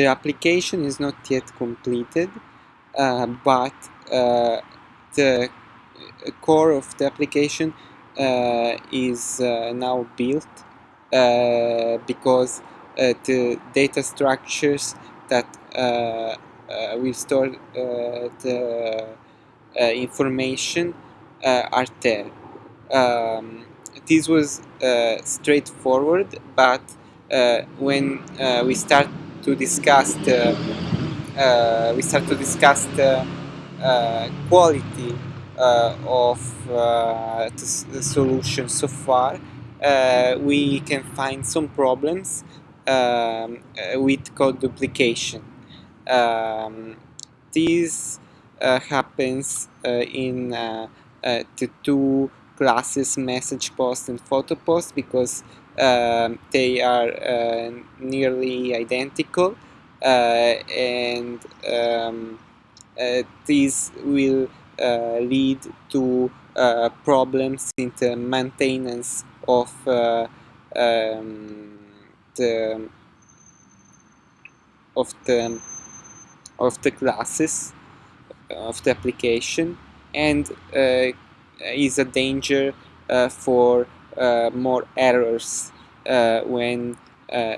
the application is not yet completed, uh, but uh, the core of the application uh, is uh, now built uh, because the data structures that will store the information are there. Um, this was straightforward, but when we start to discuss the uh, we start to discuss the uh, quality uh, of uh, the solution so far, uh, we can find some problems um, with code duplication. Um, this happens in the two classes message post and photo post because um, they are uh, nearly identical uh, and um, uh, these will uh, lead to uh, problems in the maintenance of um, the of the of the classes of the application. And uh, is a danger uh, for uh, more errors. When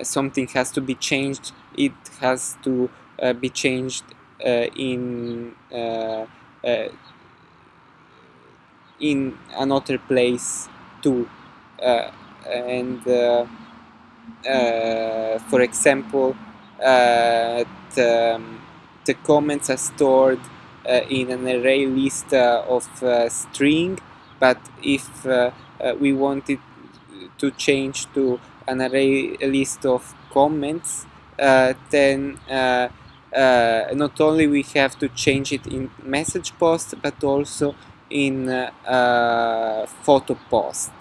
something has to be changed it has to be changed in in another place too. Uh, and uh, uh, for example the, um, the comments are stored in an array list of string but if we wanted to change to an array list of comments uh, then uh, uh, not only we have to change it in message post but also in uh, photo post.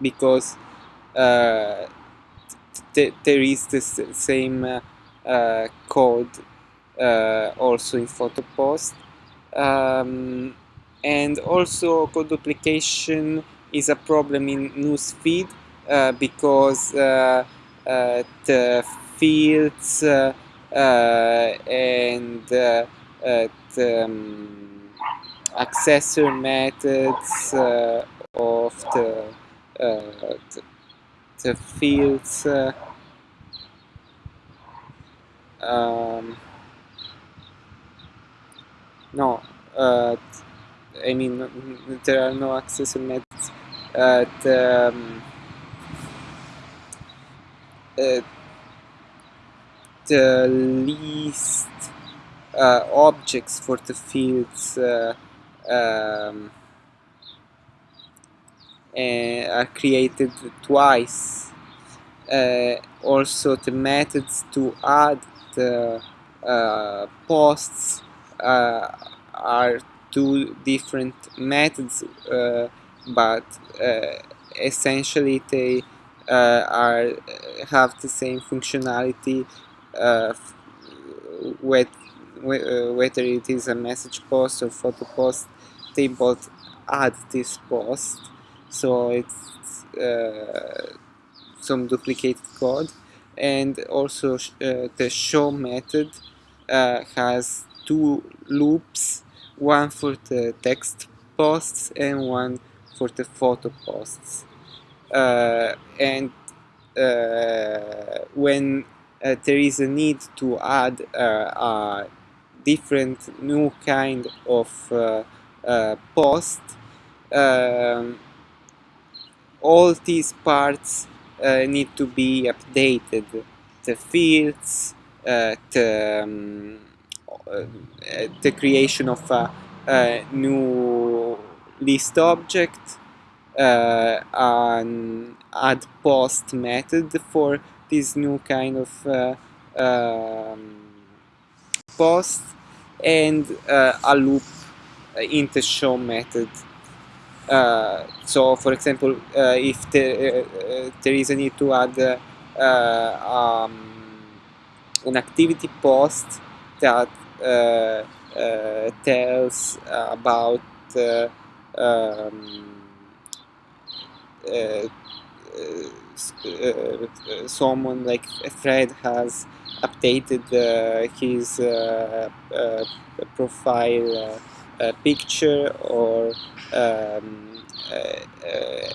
Because uh, there is the same uh, code also in photo post. Um, and also code duplication is a problem in newsfeed uh, because uh, uh, the fields and the um, accessor methods uh, of the, uh, the, the, fields uh, um, no uh, I mean there are no accessor methods uh, the, um, uh, the least objects for the fields um, are created twice. Uh, also the methods to add the uh, posts uh, are two different methods uh, but uh, essentially they uh, are have the same functionality with whether it is a message post or photo post they both add this post. So it's uh, some duplicated code. And also uh, the show method uh, has two loops one for the text posts and one for the photo posts. Uh, and uh, when uh, there is a need to add a different new kind of uh, post um, all these parts uh, need to be updated. The fields uh, the, um, the creation of a, a new list object uh, an add post method for this new kind of uh, um, post and uh, a loop uh, in the show method. Uh, so, for example, uh, if the, there is a need to add um, an activity post that Uh, uh, tells about uh, um, uh, someone like Fred has updated his profile picture or um,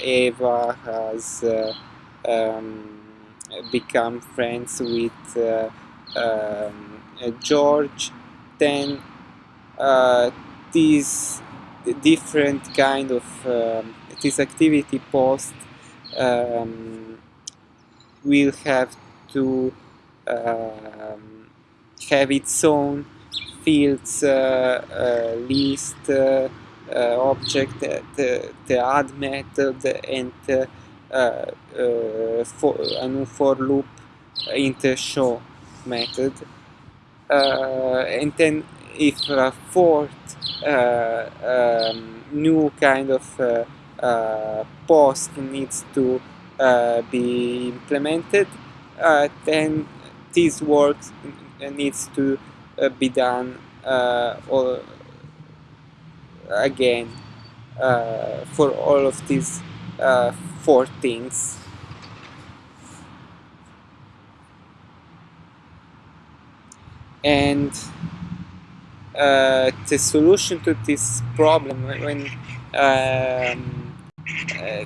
Eva has um, become friends with uh, um, George, then uh, different kind of um, this activity post um, will have to um, have its own fields uh, uh, list uh, object the, the add method and for a new for loop in the show method and then if a fourth uh, um, new kind of uh, uh, post needs to be implemented, then this work needs to be done all again for all of these four things. And uh, the solution to this problem when um, uh,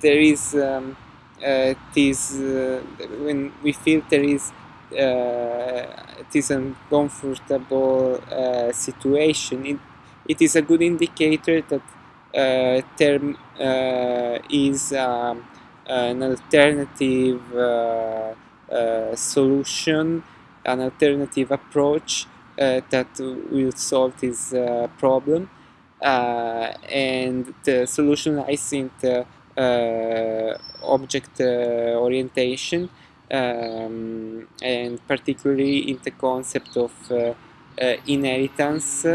there is um, uh, this uh, when we feel there is uh, this uncomfortable uh, situation it, it is a good indicator that there is um, an alternative solution an alternative approach uh, that will solve this uh, problem. Uh, and the solution lies in the object orientation um, and particularly in the concept of inheritance